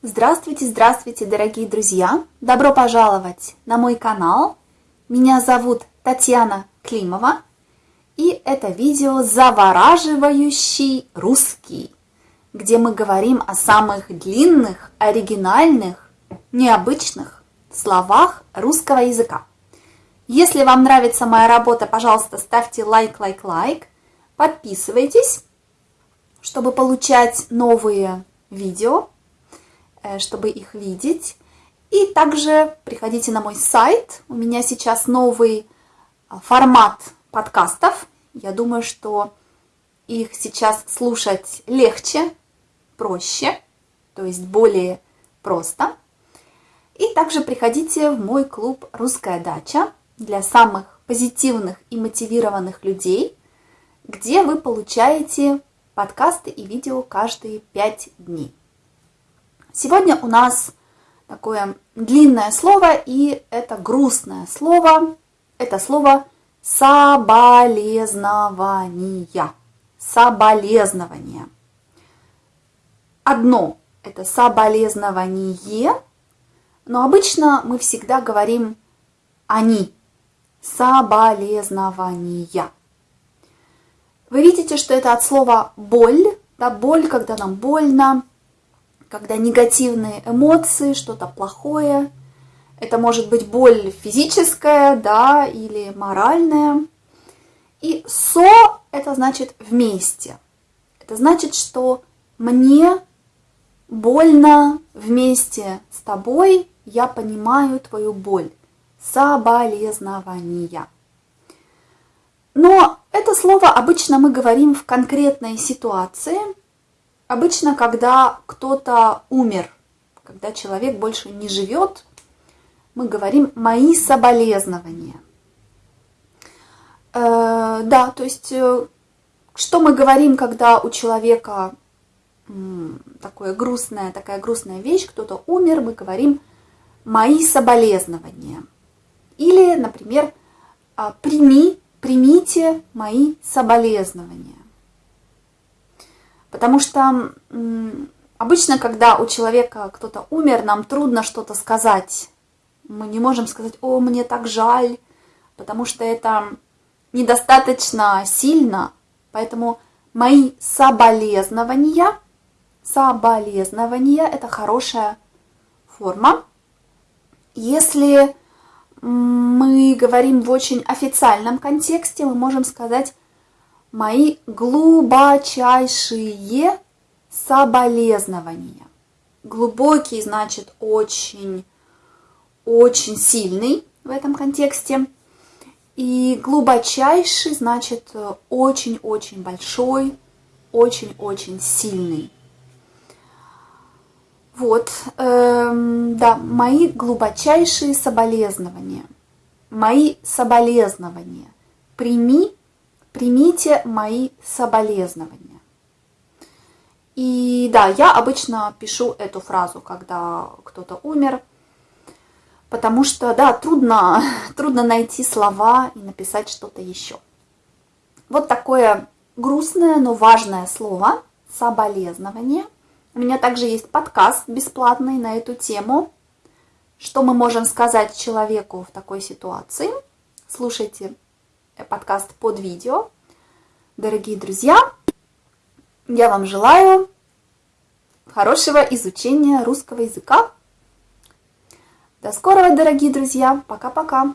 Здравствуйте, здравствуйте, дорогие друзья! Добро пожаловать на мой канал. Меня зовут Татьяна Климова, и это видео «Завораживающий русский», где мы говорим о самых длинных, оригинальных, необычных словах русского языка. Если вам нравится моя работа, пожалуйста, ставьте лайк, лайк, лайк, подписывайтесь, чтобы получать новые видео чтобы их видеть. И также приходите на мой сайт. У меня сейчас новый а, формат подкастов. Я думаю, что их сейчас слушать легче, проще, то есть более просто. И также приходите в мой клуб «Русская дача» для самых позитивных и мотивированных людей, где вы получаете подкасты и видео каждые пять дней. Сегодня у нас такое длинное слово, и это грустное слово. Это слово соболезнования. Соболезнование. Одно – это соболезнование, но обычно мы всегда говорим «они». Соболезнования. Вы видите, что это от слова «боль», да, боль, когда нам больно, когда негативные эмоции, что-то плохое. Это может быть боль физическая, да, или моральная. И со – это значит вместе. Это значит, что мне больно вместе с тобой, я понимаю твою боль. Соболезнования. Но это слово обычно мы говорим в конкретной ситуации – Обычно, когда кто-то умер, когда человек больше не живет, мы говорим «мои соболезнования». Э, да, то есть, э, что мы говорим, когда у человека такое грустная, такая грустная вещь, кто-то умер, мы говорим «мои соболезнования». Или, например, «А, «прими, примите мои соболезнования». Потому что обычно, когда у человека кто-то умер, нам трудно что-то сказать. Мы не можем сказать, о, мне так жаль, потому что это недостаточно сильно. Поэтому мои соболезнования, соболезнования – это хорошая форма. Если мы говорим в очень официальном контексте, мы можем сказать мои глубочайшие соболезнования. Глубокий значит очень, очень сильный в этом контексте. И глубочайший значит очень-очень большой, очень-очень сильный. Вот, эм, да, мои глубочайшие соболезнования. Мои соболезнования. Прими примите мои соболезнования. И да, я обычно пишу эту фразу, когда кто-то умер, потому что, да, трудно, трудно найти слова и написать что-то еще. Вот такое грустное, но важное слово «соболезнование». У меня также есть подкаст бесплатный на эту тему. Что мы можем сказать человеку в такой ситуации? Слушайте подкаст под видео. Дорогие друзья, я вам желаю хорошего изучения русского языка. До скорого, дорогие друзья. Пока-пока.